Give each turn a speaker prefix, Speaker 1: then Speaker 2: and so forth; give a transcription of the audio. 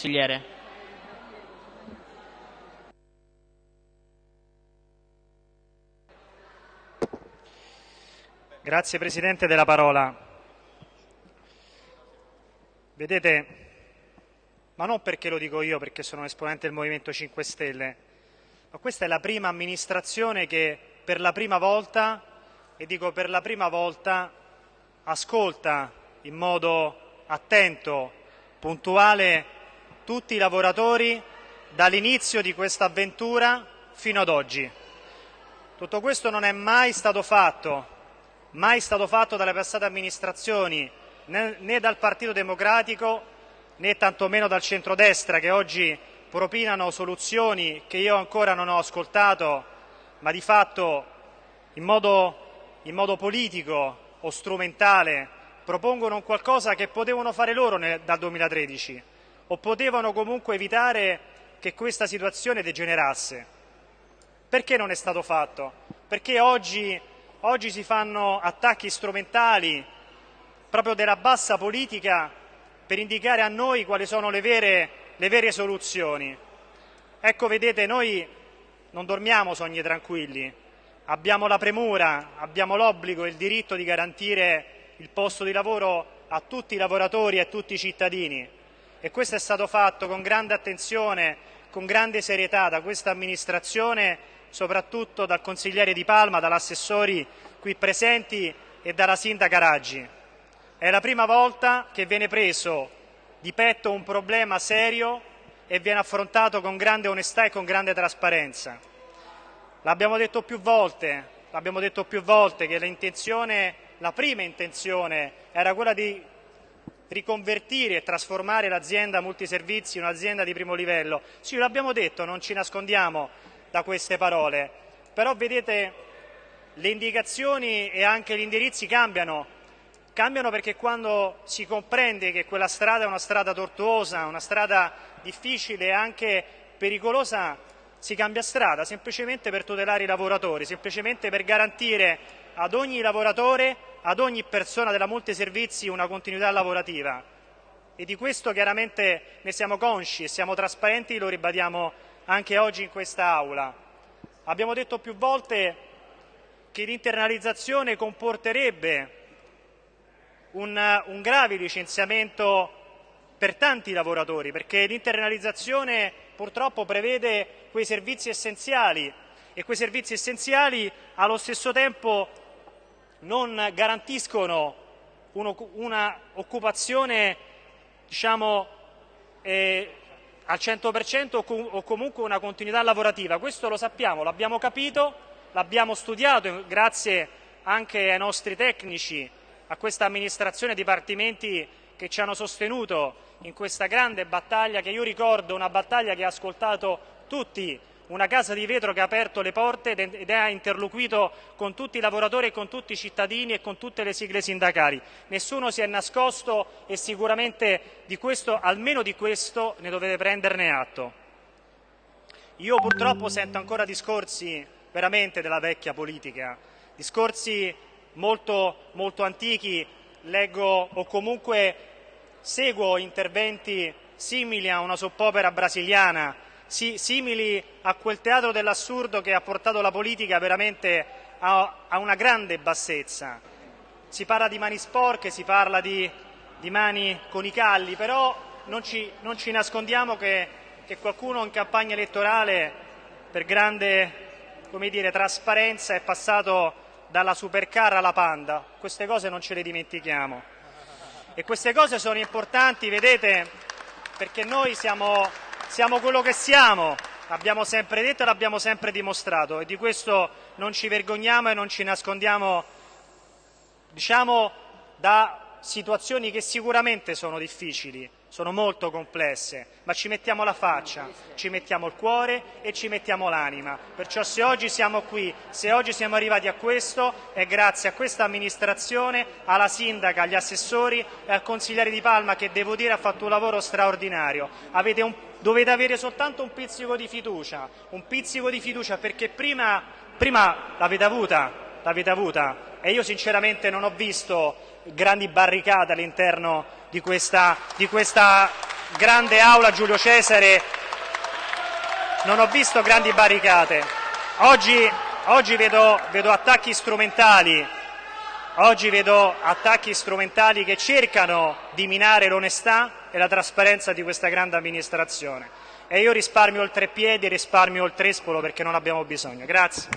Speaker 1: consigliere.
Speaker 2: Grazie Presidente della parola. Vedete, ma non perché lo dico io, perché sono un esponente del Movimento 5 Stelle, ma questa è la prima amministrazione che per la prima volta, e dico per la prima volta, ascolta in modo attento, puntuale, tutti i lavoratori dall'inizio di questa avventura fino ad oggi. Tutto questo non è mai stato fatto mai stato fatto dalle passate amministrazioni né, dal Partito Democratico né tantomeno dal centrodestra che oggi propinano soluzioni che io ancora non ho ascoltato ma di fatto in modo, in modo politico o strumentale propongono un qualcosa che potevano fare loro nel, dal 2013 o potevano comunque evitare che questa situazione degenerasse. Perché non è stato fatto? Perché oggi Oggi si fanno attacchi strumentali proprio della bassa politica per indicare a noi quali sono le vere, le vere soluzioni. Ecco, vedete, noi non dormiamo sogni tranquilli, abbiamo la premura, abbiamo l'obbligo e il diritto di garantire il posto di lavoro a tutti i lavoratori e a tutti i cittadini e questo è stato fatto con grande attenzione, con grande serietà da questa amministrazione soprattutto dal consigliere Di Palma, dagli assessori qui presenti e dalla sindaca Raggi. È la prima volta che viene preso di petto un problema serio e viene affrontato con grande onestà e con grande trasparenza. L'abbiamo detto più volte, l'abbiamo detto più volte che la prima intenzione era quella di riconvertire e trasformare l'azienda multiservizi in un'azienda di primo livello. Sì, l'abbiamo detto, non ci nascondiamo da queste parole, però vedete le indicazioni e anche gli indirizzi cambiano, cambiano perché quando si comprende che quella strada è una strada tortuosa, una strada difficile e anche pericolosa, si cambia strada semplicemente per tutelare i lavoratori, semplicemente per garantire ad ogni lavoratore, ad ogni persona della multiservizi una continuità lavorativa. E di questo chiaramente ne siamo consci e siamo trasparenti, lo ribadiamo anche oggi in questa Aula. Abbiamo detto più volte che l'internalizzazione comporterebbe un, un grave licenziamento per tanti lavoratori, perché l'internalizzazione purtroppo prevede quei servizi essenziali e quei servizi essenziali allo stesso tempo non garantiscono un'occupazione diciamo, eh, al 100% o comunque una continuità lavorativa. Questo lo sappiamo, l'abbiamo capito, l'abbiamo studiato grazie anche ai nostri tecnici, a questa amministrazione, dipartimenti che ci hanno sostenuto in questa grande battaglia che io ricordo una battaglia che ha ascoltato tutti una casa di vetro che ha aperto le porte ed ha interloquito con tutti i lavoratori e con tutti i cittadini e con tutte le sigle sindacali. Nessuno si è nascosto e sicuramente di questo, almeno di questo ne dovete prenderne atto. Io purtroppo sento ancora discorsi veramente della vecchia politica, discorsi molto, molto antichi, leggo o comunque seguo interventi simili a una soppopera brasiliana simili a quel teatro dell'assurdo che ha portato la politica veramente a, a, una grande bassezza. Si parla di mani sporche, si parla di, di mani con i calli, però non ci, non ci nascondiamo che, che, qualcuno in campagna elettorale per grande dire, trasparenza è passato dalla supercar alla panda. Queste cose non ce le dimentichiamo. E queste cose sono importanti, vedete, perché noi siamo siamo quello che siamo, l'abbiamo sempre detto e l'abbiamo sempre dimostrato. E di questo non ci vergogniamo e non ci nascondiamo diciamo, da situazioni che sicuramente sono difficili, sono molto complesse, ma ci mettiamo la faccia, ci mettiamo il cuore e ci mettiamo l'anima. Perciò se oggi siamo qui, se oggi siamo arrivati a questo, è grazie a questa amministrazione, alla sindaca, agli assessori e al consigliere Di Palma che devo dire ha fatto un lavoro straordinario. Un, dovete avere soltanto un pizzico di fiducia, un pizzico di fiducia perché prima, prima l'avete avuta, l'avete avuta e io sinceramente non ho visto grandi barricate all'interno di questa, di questa grande aula Giulio Cesare non ho visto grandi barricate. Oggi, oggi vedo, vedo attacchi strumentali Oggi vedo attacchi strumentali che cercano di minare l'onestà e la trasparenza di questa grande amministrazione. E io risparmio il treppiedi e risparmio il trespolo perché non abbiamo bisogno. Grazie.